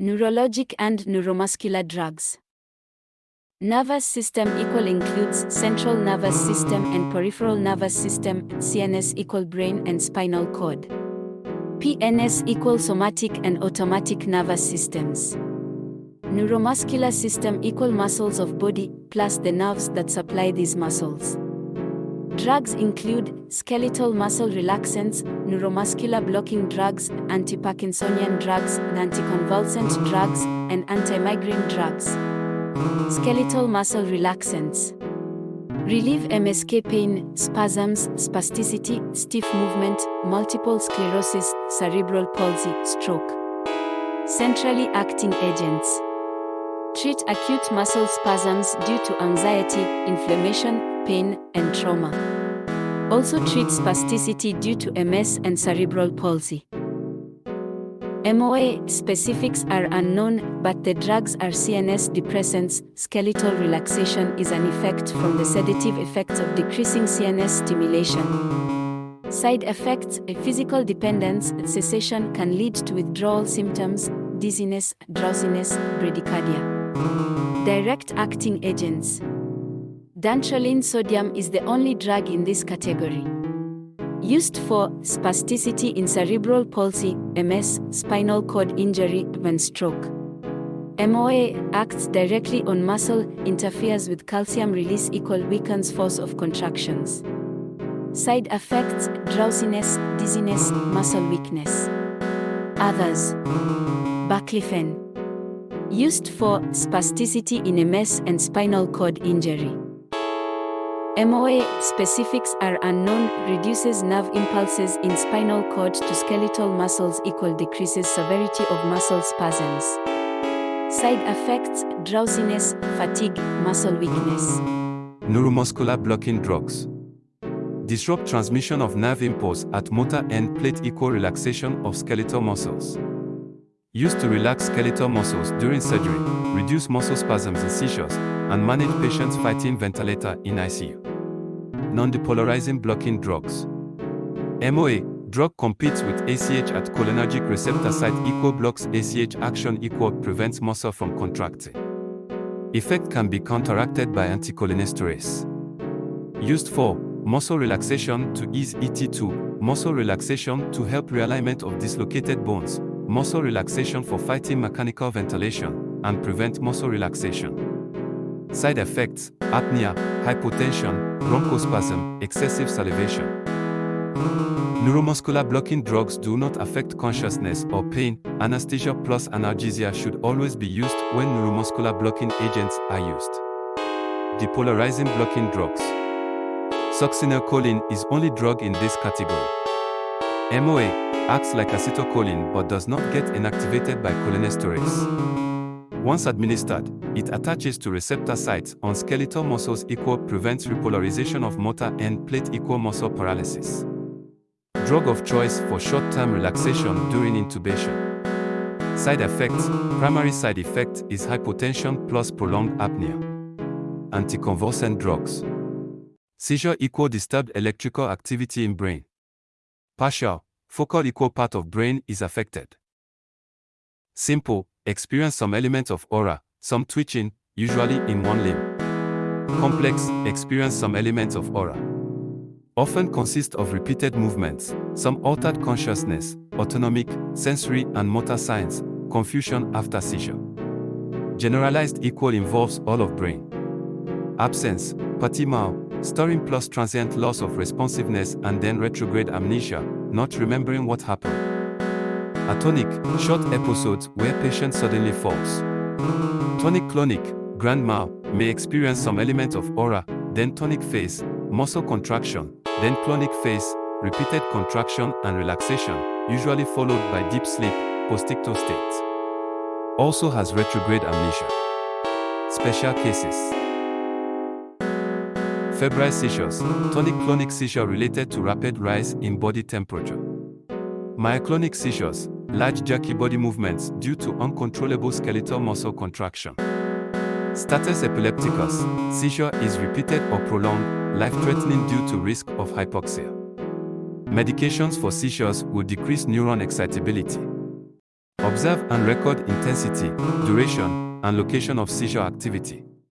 Neurologic and neuromuscular drugs. Nervous system equal includes central nervous system and peripheral nervous system, CNS equal brain and spinal cord. PNS equal somatic and autonomic nervous systems. Neuromuscular system equal muscles of body plus the nerves that supply these muscles. Drugs include skeletal muscle relaxants, neuromuscular blocking drugs, anti-Parkinsonian drugs, anticonvulsant drugs, and anti-migraine drugs. Skeletal muscle relaxants. Relieve MSK pain, spasms, spasticity, stiff movement, multiple sclerosis, cerebral palsy, stroke. Centrally acting agents. Treat acute muscle spasms due to anxiety, inflammation, pain, and trauma. Also treat spasticity due to MS and cerebral palsy. MOA specifics are unknown, but the drugs are CNS depressants. Skeletal relaxation is an effect from the sedative effects of decreasing CNS stimulation. Side effects A physical dependence cessation can lead to withdrawal symptoms, dizziness, drowsiness, bradycardia. Direct acting agents Dantrolene sodium is the only drug in this category. Used for spasticity in cerebral palsy, MS, spinal cord injury, and stroke. MOA acts directly on muscle, interferes with calcium release equal weakens force of contractions. Side effects, drowsiness, dizziness, muscle weakness. Others. Baclofen. Used for spasticity in MS and spinal cord injury. MOA specifics are unknown, reduces nerve impulses in spinal cord to skeletal muscles equal decreases severity of muscle spasms. Side effects, drowsiness, fatigue, muscle weakness. Neuromuscular blocking drugs. Disrupt transmission of nerve impulse at motor end plate equal relaxation of skeletal muscles. Used to relax skeletal muscles during surgery, reduce muscle spasms and seizures, and manage patients fighting ventilator in ICU. Non-depolarizing blocking drugs. MOA, drug competes with ACH at cholinergic receptor site equal blocks ACH action equal prevents muscle from contracting. Effect can be counteracted by anticholinesterase. Used for muscle relaxation to ease ET2, muscle relaxation to help realignment of dislocated bones, muscle relaxation for fighting mechanical ventilation, and prevent muscle relaxation. Side effects, apnea, hypotension, bronchospasm, excessive salivation. Neuromuscular blocking drugs do not affect consciousness or pain. Anesthesia plus analgesia should always be used when neuromuscular blocking agents are used. Depolarizing blocking drugs. Succinylcholine is only drug in this category. MOA acts like acetylcholine but does not get inactivated by cholinesterase. Once administered, it attaches to receptor sites on skeletal muscles equal prevents repolarization of motor end plate equal muscle paralysis. Drug of choice for short-term relaxation during intubation. Side effects, primary side effect is hypotension plus prolonged apnea. Anticonvulsant drugs. Seizure equal disturbed electrical activity in brain. Partial, focal equal part of brain is affected. Simple, experience some elements of aura, some twitching, usually in one limb. Complex, experience some elements of aura. Often consist of repeated movements, some altered consciousness, autonomic, sensory and motor signs, confusion after seizure. Generalized equal involves all of brain. Absence, petit mal, storing plus transient loss of responsiveness and then retrograde amnesia, not remembering what happened. Atonic, short episodes where patient suddenly falls. Tonic-clonic, grand mal, may experience some element of aura, then tonic phase, muscle contraction, then clonic phase, repeated contraction and relaxation, usually followed by deep sleep, postictal state. Also has retrograde amnesia. Special cases. Febrile seizures, tonic-clonic seizure related to rapid rise in body temperature. Myoclonic seizures, large jerky body movements due to uncontrollable skeletal muscle contraction. Status epilepticus, seizure is repeated or prolonged, life-threatening due to risk of hypoxia. Medications for seizures will decrease neuron excitability. Observe and record intensity, duration, and location of seizure activity.